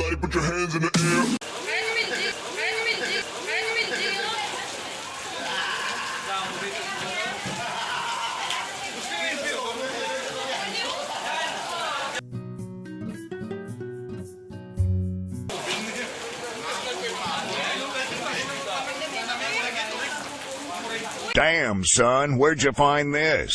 Everybody put your hands in the air. Damn, son, where'd you find this?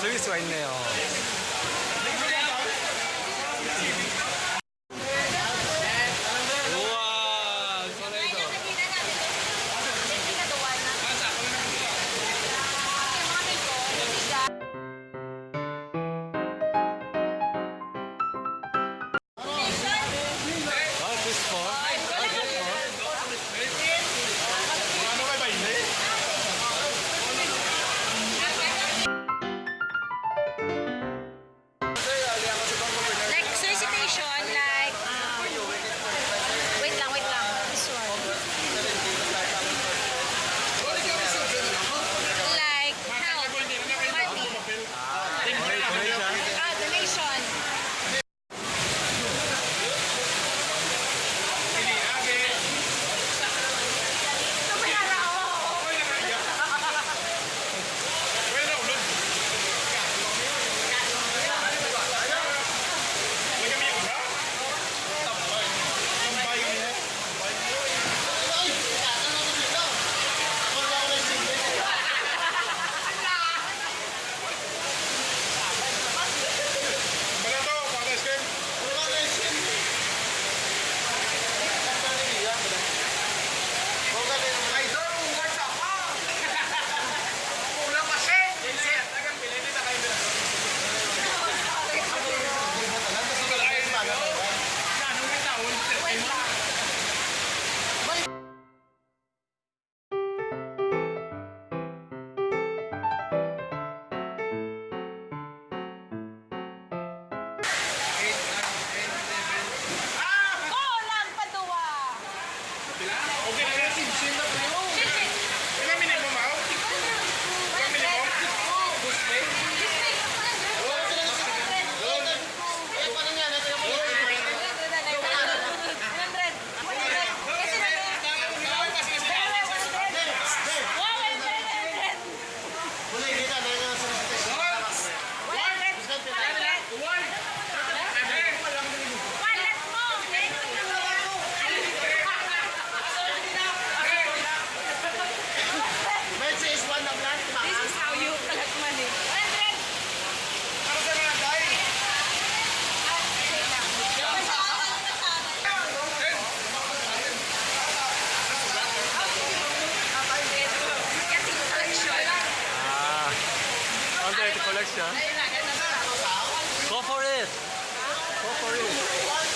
즐길 수가 있네요. Go for it. Go for it.